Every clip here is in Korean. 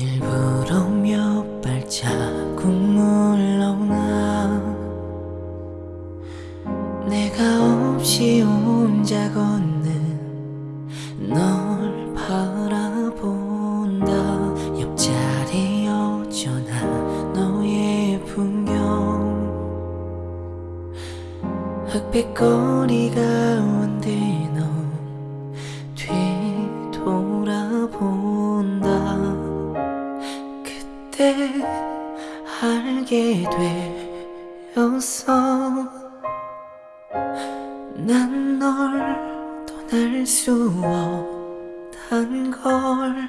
일부러 몇 발자국 물러나? 내가 없이 혼자 걷는 널 바라본다. 옆자리 어쩌나 너의 풍경. 흑백 거리가 온데 넌 뒤돌아보 알게 되었어 난 널 떠날 수 없단 걸.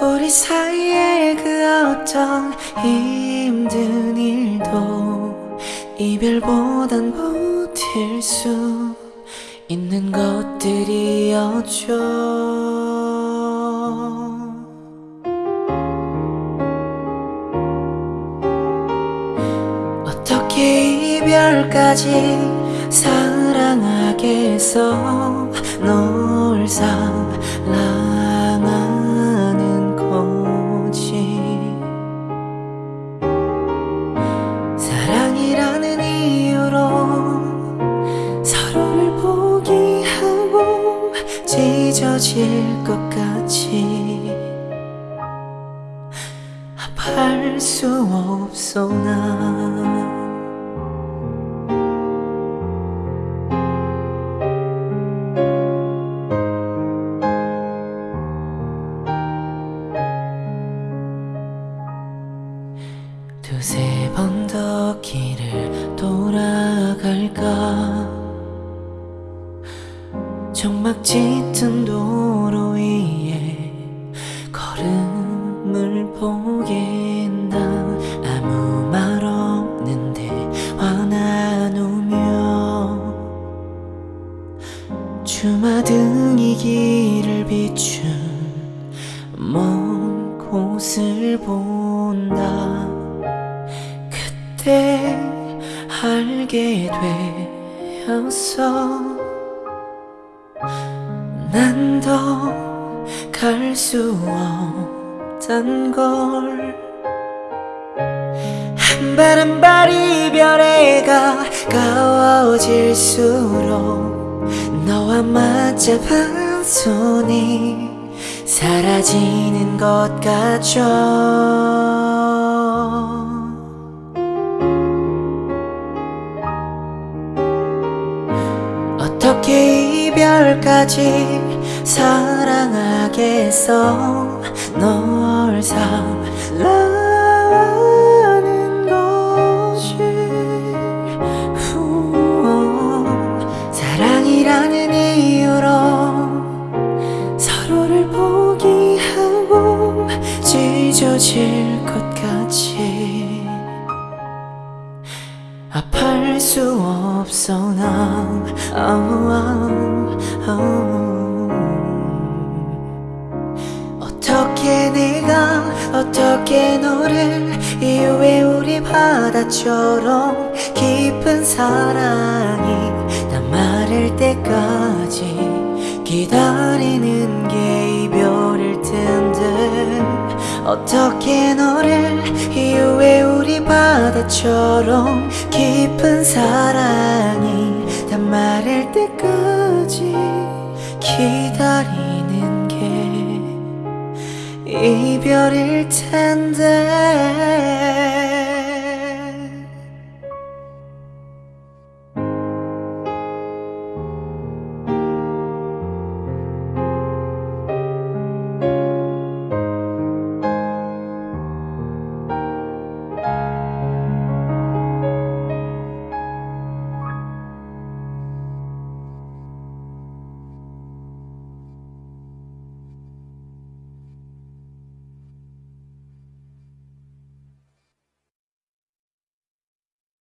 우리 사이의 그 어떤 힘든 일도 이별보단 버틸 수 있는 것들이었죠 이별까지 사랑하겠어. 널 사랑하는 거지. 사랑이라는 이유로 서로를 포기하고 찢어질 것 같이 아파할 수 없어 나 돌아갈까. 정막 짙은 도로 위에 걸음을 보겠다. 아무 말 없는데 화나누며 주마등이 길을 비춘 먼 곳을 본다 알게 되었어 난 더 갈 수 없단 걸. 한 발 한 발 이별에 가까워질수록 너와 맞잡은 손이 사라지는 것 같죠 어떻게 이별까지 사랑하겠어. 널 사랑하는 것이 후, 사랑이라는 이유로 서로를 포기하고 찢어질 것 같이 없어 난. 어떻게 내가 어떻게 너를 이후에 우리 바다처럼 깊은 사랑이 다 마를 때까지 기다리는 어떻게 너를 이후에 우리 바다처럼 깊은 사랑이 다 마를 때까지 기다리는 게 이별일 텐데